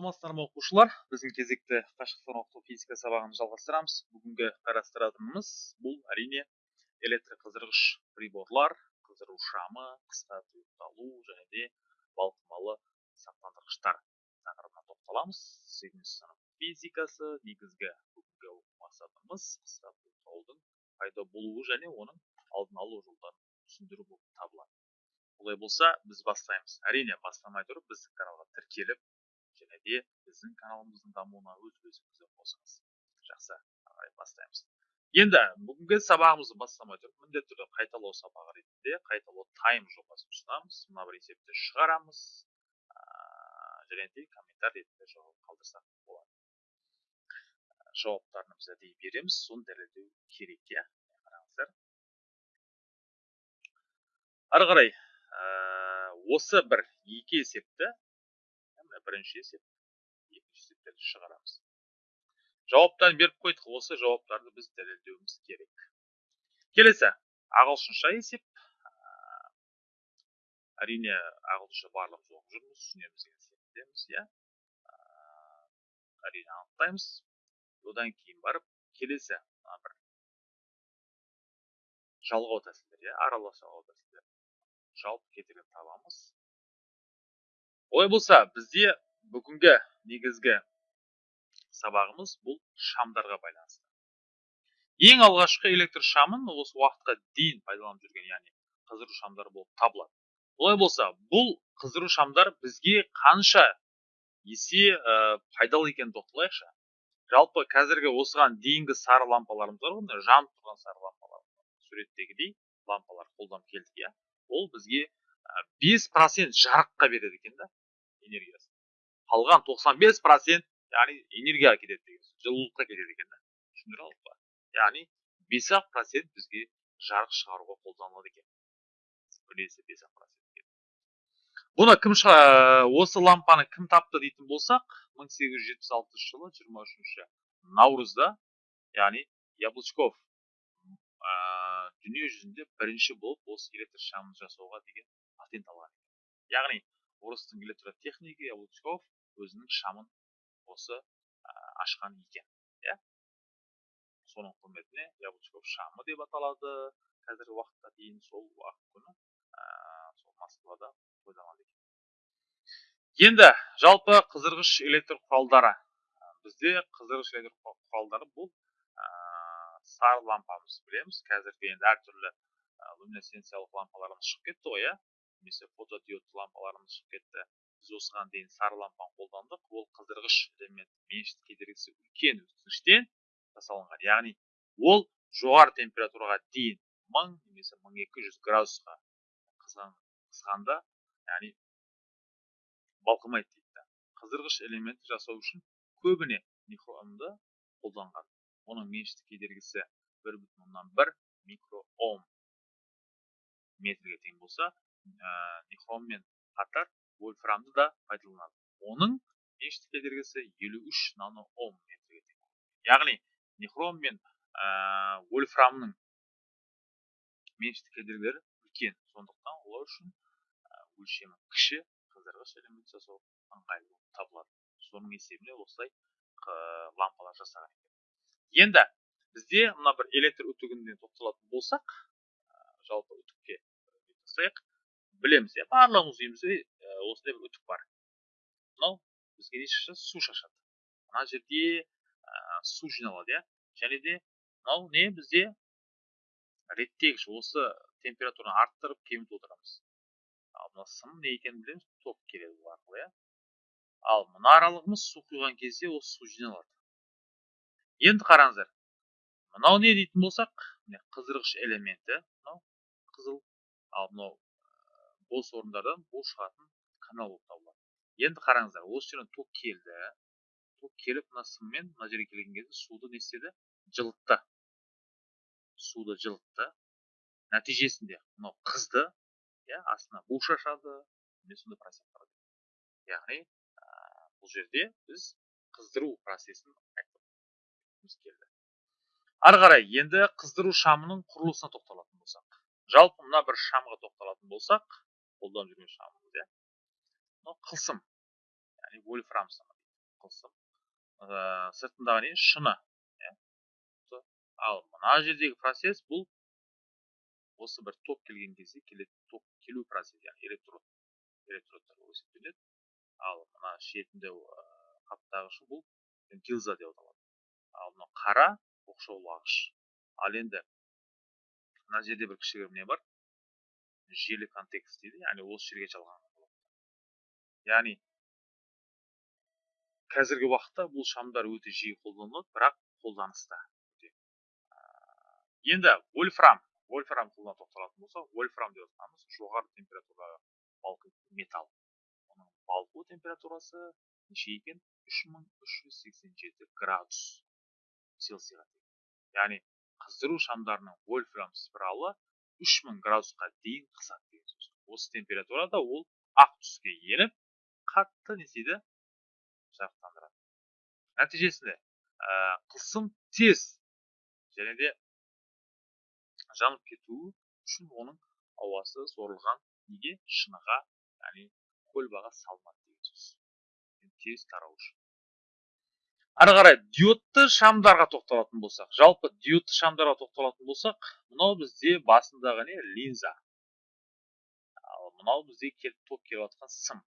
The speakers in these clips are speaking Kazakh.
саламатсыздар ма оқушылар біздің кезекті қашықтан оқыту физика сабағын жалғастырамыз. Бүгінгі қарастыратынымыз бұл әрине электрқыздырғыш приборлар қыздыру шамы қысқа тұйықталу және де балқымалы сақтандырғыштар тақырыбына тоқталамыз. Сегізінші сынып физикасы негізгі бүгінгі мақсатымыз қысқа тұйықталудың пайда болуы және оның алдын алу жолдарын түсіндіру болып табылады. Олай болса біз бастаймыз. Әрине бастамай тұрып біздің каналға тіркеліп және де біздің каналымыздың дамуына өз үлесіңізді қосыңыз. Жақсы бастаймыз. Енді бүгінгі сабағымызды бастамай тұрып міндетті түрде қайталау сабағы ретінде қайталау тайм жобасын ұсынамыз. Мына бір есепті шығарамыз. Және де комментарий ретінде жауап қалдырсақ болады. Жауаптарын біз әдейі береміз. Соны дәлелдеу керек иә? қараңыздар. Ары қарай осы бір екі есепті бірінші есеп екінші есептерді шығарамыз жауаптарын беріп қойдық осы жауаптарды біз дәлелдеуіміз керек келесі ағылшынша есеп әрине ағылшынша барлығымыз оқып жүрміз түсінеміз деген сенімдеміз иә әрине анықтаймыз одан кейін барып келесі мына бір жалғау тәсілдер иә аралас жалғау тәсілдер жалпы кетірген табамыз олай болса бізде бүгінгі негізгі сабағымыз бұл шамдарға байланысты ең алғашқы электр шамын осы уақытқа дейін пайдаланып жүрген яғни қыздыру шамдары болып табылады олай болса бұл қыздыру шамдар бізге қанша есе ә, пайдалы екенін тоқталайықшы жалпы қазіргі осыған дейінгі сары лампаларымыз бар ғой жанып тұрған сары лампалар суреттегідей лампалар қолданып келдік иә ол бізге бес процент жарыққа береді екен да энергиясы. Қалған 95 процент яғни энергияға кетеді деген сөз. Жылулыққа кетеді екен да. Түсіндіре алдық па? Яғни бес ақ процент бізге жарық шығаруға қолданылады екен. Үлесі бес ақ процент бұны кім осы лампаны кім тапты дейтін болсақ 1876 жылы 23 наурызда яғни яблочков ә, дүние жүзінде бірінші болып осы электр шамын жасауға деген патент алған яғни орыстың электротехнигі яблочков өзінің шамын осы ашқан екен иә. Соның құрметіне яблочков шамы деп аталады қазіргі уақытқа дейін сол күні сол москвада тойланады екен. Енді жалпы қыздырғыш электр құралдары. Бізде қыздырғыш электр құралдары бұл сары лампамыз білеміз. Қазіргі енді әртүрлі люминесценциялық лампаларымыз шығып кетті ғой иә. Немесе фотодиодты лампаларымыз шығып кетті. Біз осыған дейін сары лампаны қолдандық. Ол қыздырғыш элемент меншік кедергісі үлкен өткізгіштен жасалынған. Яғни ол жоғары температураға дейін мың немесе мың екі жүз градусқа қызғанда яғни балқымайды дейді қыздырғыш элементті жасау үшін көбіне микроомды қолданған. Оның меншікті кедергісі бір бүтін оннан бір микроом метрге тең болса нихроммен қатар вольфрамды да пайдаланады. Оның меншікті кедергісі елу үш нано ом метрге тең. Яғни нихром мен ә, вольфрамның меншікті кедергілері үлкен. Сондықтан олар үшін өлшемі кіші қыздырғыш элемент жасау ыңғайлы болып табылады. Соның есебінен осылай лампалар жасаған екен. Енді бізде мына бір электр үтігіне тоқталатын болсақ жалпы үтікке жасайық білеміз иә барлығымыз үйімізде осындай бір үтік бар. Мынау бізге не шашады су шашады. Мына жерде ә, су жиналады иә. Және де мынау не бізде реттегіш осы температураны арттырып кемітіп отырамыз. Ал мына сым не екенін білеміз ток келеді бұл арқылы иә. Ал мына аралығымыз су құйған кезде осы су жиналады. Енді қараңыздар мынау не дейтін болсақ міне қыздырғыш элементі мынау қызыл ал мынау бос орындардан бу шығатын канал болып табылады. Енді қараңыздар осы жерден ток келді. Ток келіп мына сыммен мына жерге келген кезде суды не істеді? Жылытты. Суды жылытты. Нәтижесінде мынау қызды иә астына бу шашады міне сондай яғни бұл жерде біз қыздыру процесін келді. Ары қарай енді қыздыру шамының құрылысына тоқталатын болсақ жалпы мына бір шамға тоқталатын болсақ қолданып жүрген шамымыз иә мынау қылсым. Яғни вольфрам сымы қылсым. Ә, сыртындағы не? Шыны. Иә. Ал мына жердегі процесс бұл осы бір ток келген кезде келеді ток келу процесі яғни электрод электродтар болып есептеледі. Ал мына шетінде қаптағышы бұл гилза деп аталады. Ал мына қара оқшаулағыш. Ал енді мына жерде бір кішігірім не бар? Желі контекст дейді яғни осы жерге жалған яғни қазіргі уақытта бұл шамдар өте жиі қолданылады бірақ қолданыста. Енді вольфрам вольфрам құлына тоқталатын болсақ вольфрам деп жатқанымыз жоғары температурадағы балқитын металл. Оның балқу температурасы неше екен? үш мың үш жүз сексен жеті градус цельсийға яғни қыздыру шамдарының вольфрам спиралы 3000 градусқа дейін қысады деген сөз. Осы температурада ол ақ түске еніп қатты не істейді? Жарықтандырады нәтижесінде ә, қысым тез және де жанып кетуі үшін оның ауасы сорылған неге? Шыныға яғни көлбаға салынады деген сөз. Тез тарау үшін. Ары қарай диодты шамдарға тоқталатын болсақ жалпы диодты шамдарға тоқталатын болсақ мынау бізде басындағы не? линза. Ал мынау бізде келіп ток келіп жатқан сым.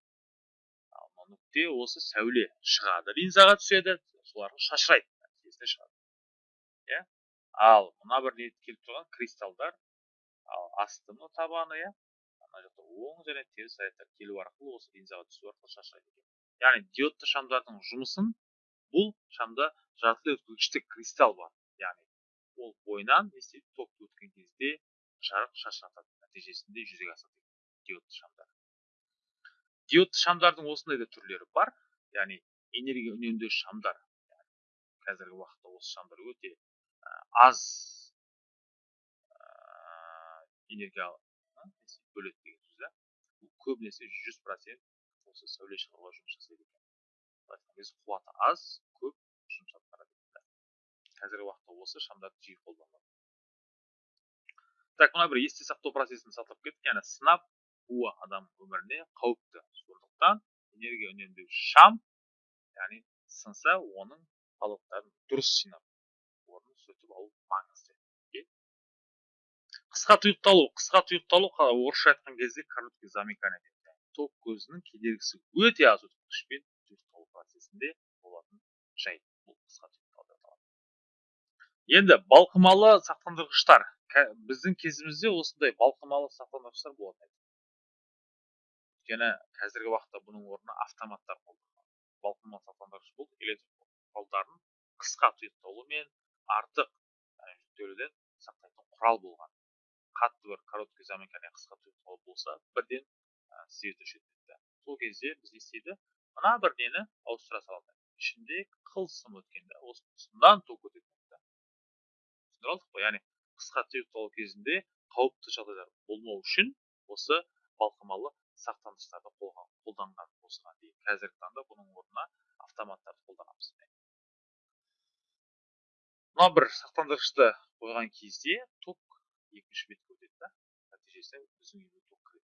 Ал мына нүкте осы сәуле шығады. Линзаға түседі соларға шашырайды шығады. Иә? Ал мына бір не келіп тұрған? кристалдар. Ал асты мына табаны иә? Ана жақта оң және теріс зарядтар келу арқылы осы линзаға түсу арқылы шашырайды яғни диодты шамдардың жұмысын бұл шамда жартылай өткізгіштік кристалл бар яғни ол бойынан не істейді токты өткен кезде жарық шашыратады нәтижесінде жүзеге асады диодты шамдар диодты шамдардың осындай да түрлері бар яғни энергия үнемдеуші шамдар қазіргі уақытта осы шамдар өте аз энергия бөледі деген сөз да көбінесе жүз процент осы сәуле шығаруға жұмыс жасайды екен біз қуаты аз көп барады қазіргі уақытта осы шамдарды жиі қолданылады так мына бір есте сақтау процесін сақтап кеттік яғни сынап буы адам өміріне қауіпті. Сондықтан энергия үнемдеуші шам яғни сынса оның қалдықтарын дұрыс жинап орнын сүртіп алу маңызды. Қысқа тұйықталу қысқа тұйықталу орысша айтқан кезде короткий замыкание. Ток көзінің кедергісі өте аз өткізгішпен процесінде болатын жайт бұл қысқа енді балқымалы сақтандырғыштар. Біздің кезімізде осындай балқымалы сақтандырғыштар болатын өйткені қазіргі уақытта бұның орнына автоматтар қолданылады балқымалы сақтандырғыш бұл электр құралдарын қысқа тұйықталумен артық жүктелуден сақтайтын құрал болған. Қатты бір короткий замыкание қысқа тұйықталу болса бірден свет өшеді сол кезде біз не істейді? Мына бір нені ауыстыра салады ішінде қылсым өткенде осы қылсымнан ток өтеді түсіндіре алдық қой яғни қысқа тұйықталу кезінде қауіпті жағдайлар болмау үшін осы балқымалы сақтандырғыштарды қолданған осыған дейін қазіргі таңда бұның орнына автоматтарды қолданамыз мына бір сақтандырғышты қойған кезде ток екінші бетке өтеді да нәтижесінде біздің үйге ток кіреді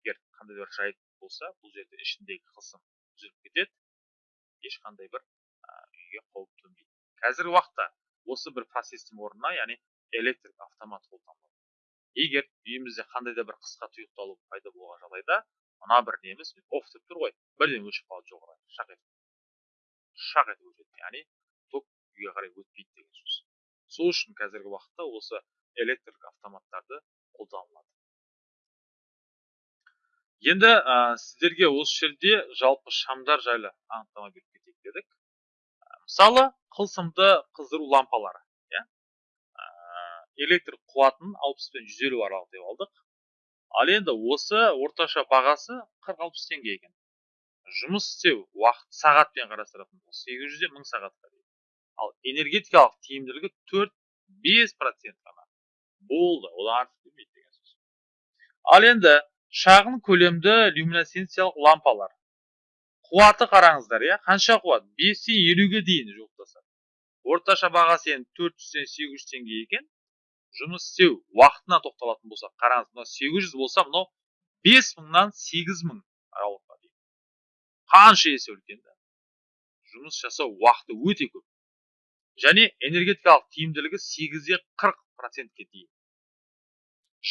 егер қандай да бір жайт болса бұл жерде ішіндегі қылсым үзіліп кетеді. Ешқандай бір үйге қауіп төнбейді. Қазіргі уақытта осы бір процестің орнына яғни электрик автомат қолданылады. Егер үйімізде қандай да бір қысқа тұйықталу пайда болған жағдайда мына бір неміз оф деп тұр ғой бірден өшіп қалады жоғары шақ етіп. Шақ етіп өшеді яғни ток үйге қарай өтпейді деген сөз. Сол үшін қазіргі уақытта осы электрик автоматтарды қолданылады. Енді ә, сіздерге осы жерде жалпы шамдар жайлы анықтама беріп кетейік дедік. Мысалы қылсымды қыздыру лампалары иә? Электр қуатын 60 пен 150 аралық деп алдық. Ал енді осы орташа бағасы 40-60 теңге екен. Жұмыс істеу уақыт сағатпен қарастыратын болсақ 800-ден 1000 сағатқа дейін. Ал энергетикалық тиімділігі 4-5 процент қана. Болды одан артық келмейді деген сөз. Ал енді шағын көлемді люминесценциялық лампалар. Қуаты қараңыздар иә? Қанша қуат? бестен елуге дейін жуықтасады орташа бағасы енді төрт жүзден сегіз жүз теңге екен. Жұмыс істеу уақытына тоқталатын болсақ қараңыз мынау сегіз жүз болса мынау бес мыңнан сегіз мың аралыққа дейін. Қанша есе үлкен да. Жұмыс жасау уақыты өте көп. Және энергетикалық тиімділігі сегізде қырық процентке дейін.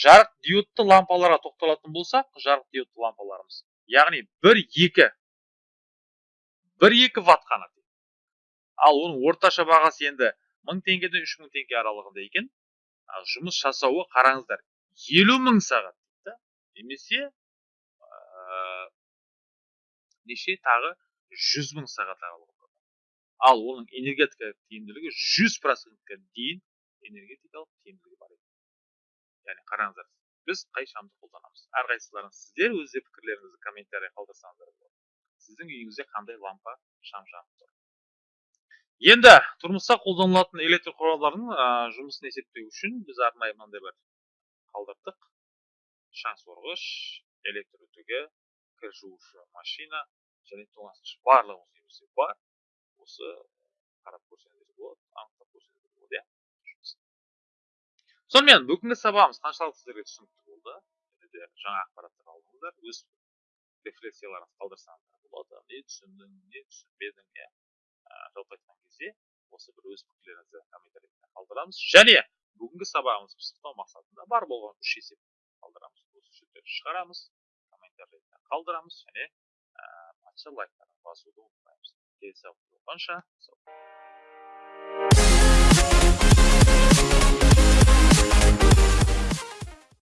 Жарық диодты лампаларға тоқталатын болсақ жарық диодты лампаларымыз. Яғни бір екі. Бір екі ватт қана ал оның орташа бағасы енді мың теңгеден үш мың теңге аралығында екен. Жұмыс жасауы қараңыздар елу мың сағат немесе ә, неше тағы жүз мың сағат аралығында. Ал оның энергетикалық тиімділігі жүз процентке дейін энергетикалық тиімділігі бар яғни қараңыздар біз қай шамды қолданамыз әрқайсыларыңыз сіздер өз пікірлеріңізді комментарий қалдырсаңыздар болады сіздің үйіңізде қандай лампа шам жанып тұр енді тұрмыста қолданылатын электр құралдарының жұмысын есептеу үшін біз арнайы мынандай бір қалдырдық. Шаң сорғыш электр үтігі кір жуушы машина және тоңазытқыш барлығымыз бар. Осы қарап көрсеңіздер болады. Анықтап көрсеңіздер. Сонымен бүгінгі сабағымыз қаншалықты сіздерге түсінікті болды. Және де жаңа ақпараттар алдыңыздар. Өз рефлексияларыңызды қалдырсаңыздар болады. Не түсіндің не түсінбедің иә жалпы айтқан кезде осы бір өз пікірлеріңізді комментарийде қалдырамыз. Және бүгінгі сабағымызды пысықтау мақсатында бар болған үш есеп қалдырамыз. Осы жерде шығарамыз комментарийді қалдырамыз және патша лайктарын басуды ұмытпаймыз. Келесі болғанша